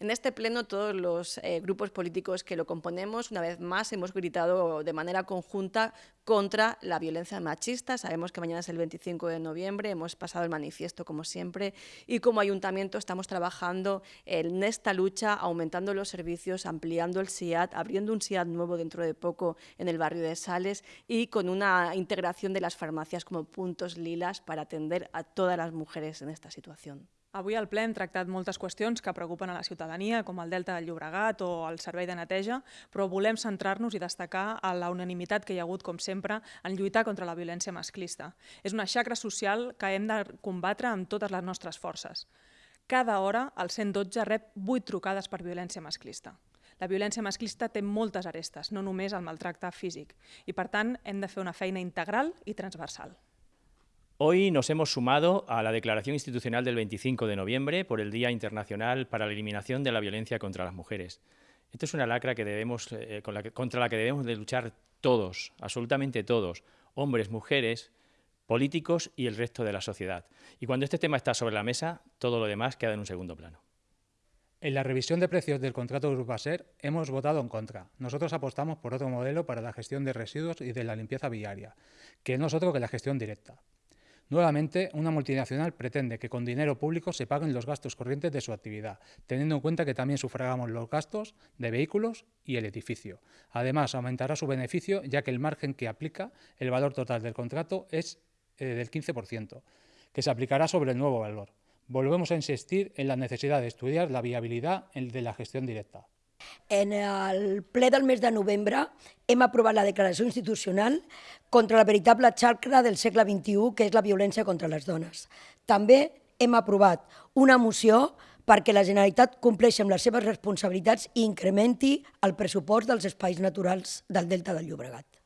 En este pleno todos los eh, grupos políticos que lo componemos, una vez más hemos gritado de manera conjunta contra la violencia machista. Sabemos que mañana es el 25 de noviembre, hemos pasado el manifiesto como siempre y como ayuntamiento estamos trabajando en esta lucha, aumentando los servicios, ampliando el SIAT, abriendo un SIAT nuevo dentro de poco en el barrio de Sales y con una integración de las farmacias como puntos lilas para atender a todas las mujeres en esta situación. Avui al ple hem tractat moltes qüestions que preocupen a la ciutadania, com el Delta del Llobregat o el servei de neteja, però volem centrar-nos i destacar a la unanimitat que hi ha hagut, com sempre, en lluitar contra la violència masclista. És una xacra social que hem de combatre amb totes les nostres forces. Cada hora el 112 rep 8 trucades per violència masclista. La violència masclista té moltes arestes, no només el maltracte físic, i per tant hem de fer una feina integral i transversal. Hoy nos hemos sumado a la declaración institucional del 25 de noviembre por el Día Internacional para la Eliminación de la Violencia contra las Mujeres. Esto es una lacra que debemos, eh, contra la que debemos de luchar todos, absolutamente todos, hombres, mujeres, políticos y el resto de la sociedad. Y cuando este tema está sobre la mesa, todo lo demás queda en un segundo plano. En la revisión de precios del contrato de Urbaser hemos votado en contra. Nosotros apostamos por otro modelo para la gestión de residuos y de la limpieza viaria, que no es otro que la gestión directa. Nuevamente, una multinacional pretende que con dinero público se paguen los gastos corrientes de su actividad, teniendo en cuenta que también sufragamos los gastos de vehículos y el edificio. Además, aumentará su beneficio, ya que el margen que aplica el valor total del contrato es eh, del 15%, que se aplicará sobre el nuevo valor. Volvemos a insistir en la necesidad de estudiar la viabilidad de la gestión directa. En el ple del mes de novembre hem aprovat la declaració institucional contra la veritable xacra del segle XXI, que és la violència contra les dones. També hem aprovat una moció perquè la Generalitat compleixi amb les seves responsabilitats i incrementi el pressupost dels espais naturals del Delta del Llobregat.